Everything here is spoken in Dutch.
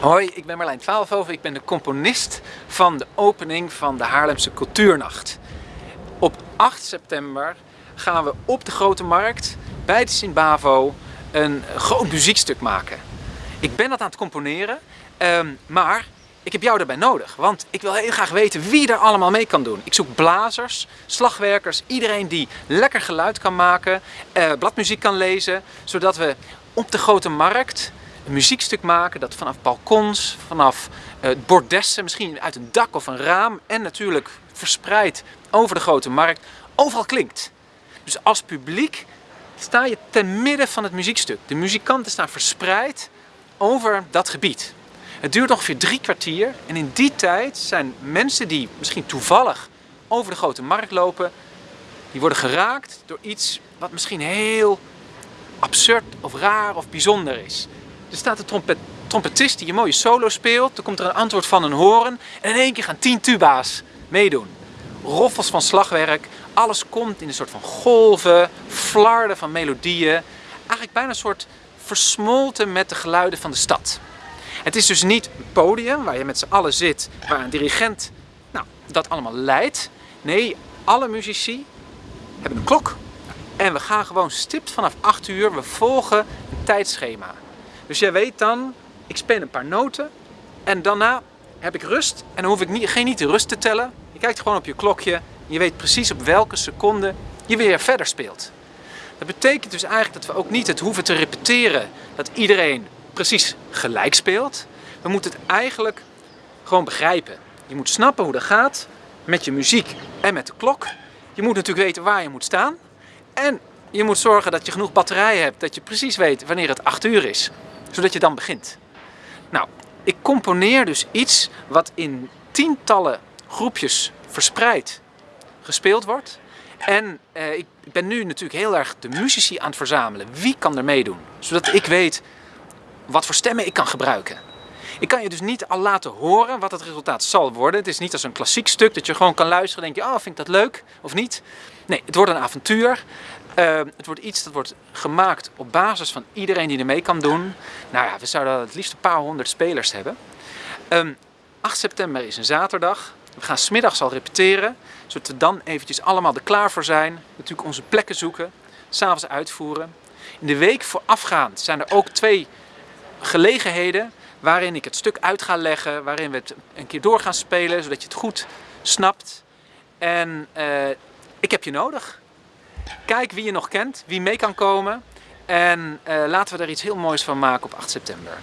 Hoi, ik ben Marlijn Twaalfhoven. Ik ben de componist van de opening van de Haarlemse Cultuurnacht. Op 8 september gaan we op de Grote Markt bij de Sint-Bavo een groot muziekstuk maken. Ik ben dat aan het componeren, ehm, maar ik heb jou daarbij nodig. Want ik wil heel graag weten wie er allemaal mee kan doen. Ik zoek blazers, slagwerkers, iedereen die lekker geluid kan maken, eh, bladmuziek kan lezen. Zodat we op de Grote Markt een muziekstuk maken dat vanaf balkons, vanaf uh, bordessen, misschien uit een dak of een raam en natuurlijk verspreid over de grote markt, overal klinkt. Dus als publiek sta je ten midden van het muziekstuk. De muzikanten staan verspreid over dat gebied. Het duurt ongeveer drie kwartier en in die tijd zijn mensen die misschien toevallig over de grote markt lopen, die worden geraakt door iets wat misschien heel absurd of raar of bijzonder is. Er staat een trompet, trompetist die een mooie solo speelt. Dan komt er een antwoord van een horen. En in één keer gaan tien tuba's meedoen. Roffels van slagwerk. Alles komt in een soort van golven, flarden van melodieën. Eigenlijk bijna een soort versmolten met de geluiden van de stad. Het is dus niet een podium waar je met z'n allen zit, waar een dirigent nou, dat allemaal leidt. Nee, alle muzici hebben een klok. En we gaan gewoon stipt vanaf 8 uur, we volgen een tijdschema. Dus jij weet dan, ik speel een paar noten en daarna heb ik rust en dan hoef ik niet, geen niet de rust te tellen. Je kijkt gewoon op je klokje je weet precies op welke seconde je weer verder speelt. Dat betekent dus eigenlijk dat we ook niet het hoeven te repeteren dat iedereen precies gelijk speelt. We moeten het eigenlijk gewoon begrijpen. Je moet snappen hoe dat gaat met je muziek en met de klok. Je moet natuurlijk weten waar je moet staan. En je moet zorgen dat je genoeg batterijen hebt, dat je precies weet wanneer het 8 uur is zodat je dan begint. Nou, ik componeer dus iets wat in tientallen groepjes verspreid gespeeld wordt. En eh, ik ben nu natuurlijk heel erg de muzici aan het verzamelen. Wie kan er meedoen? Zodat ik weet wat voor stemmen ik kan gebruiken. Ik kan je dus niet al laten horen wat het resultaat zal worden. Het is niet als een klassiek stuk dat je gewoon kan luisteren en denk je, oh, vind ik dat leuk of niet? Nee, het wordt een avontuur. Uh, het wordt iets dat wordt gemaakt op basis van iedereen die er mee kan doen. Nou ja, we zouden het liefst een paar honderd spelers hebben. Um, ehm, 8 september is een zaterdag. We gaan smiddags al repeteren, zodat we dan eventjes allemaal er klaar voor zijn. Natuurlijk onze plekken zoeken, s'avonds uitvoeren. In de week voorafgaand zijn er ook twee gelegenheden waarin ik het stuk uit ga leggen, waarin we het een keer door gaan spelen, zodat je het goed snapt. En uh, ik heb je nodig. Kijk wie je nog kent, wie mee kan komen. En uh, laten we er iets heel moois van maken op 8 september.